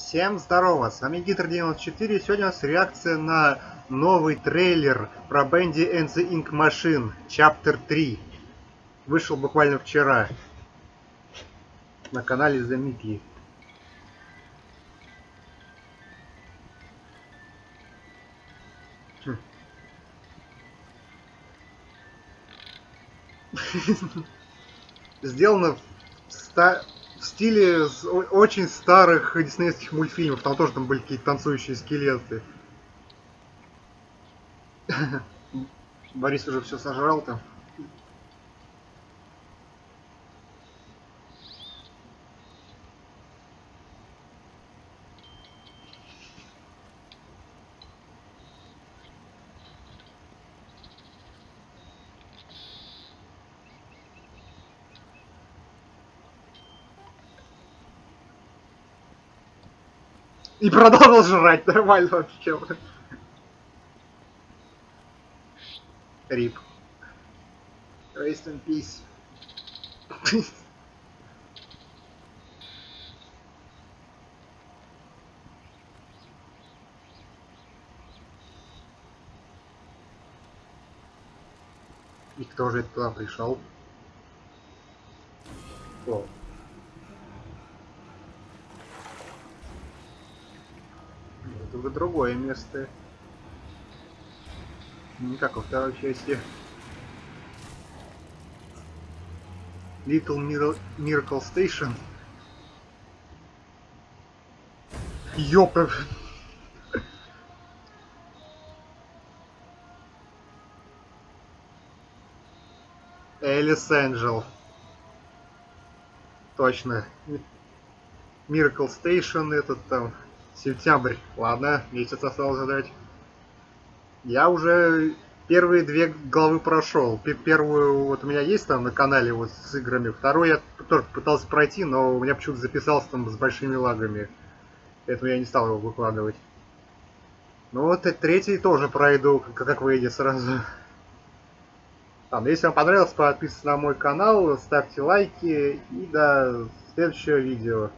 Всем здорово, с вами Гитр94, сегодня у нас реакция на новый трейлер про Bendy and the Ink Machine, Chapter 3. Вышел буквально вчера на канале The Mickey. Хм. Сделано в ста в стиле очень старых диснеевских мультфильмов. Там тоже там были какие-то танцующие скелеты. Борис уже все сожрал там. И продолжил жрать нормально вообще. Рип. Rest in peace. И кто же туда пришел? О. Уже другое место. Не как во второй части. Little Miracle Station. Ёпа. Элис Энджел. Точно. Miracle Station этот там. Сентябрь. Ладно, месяц осталось ждать. Я уже первые две главы прошел. Первую вот у меня есть там на канале вот с играми. Вторую я тоже пытался пройти, но у меня почему-то записался там с большими лагами. Поэтому я не стал его выкладывать. Ну вот и третий тоже пройду, как выйдет сразу. Там, если вам понравилось, подписывайтесь на мой канал, ставьте лайки и до следующего видео.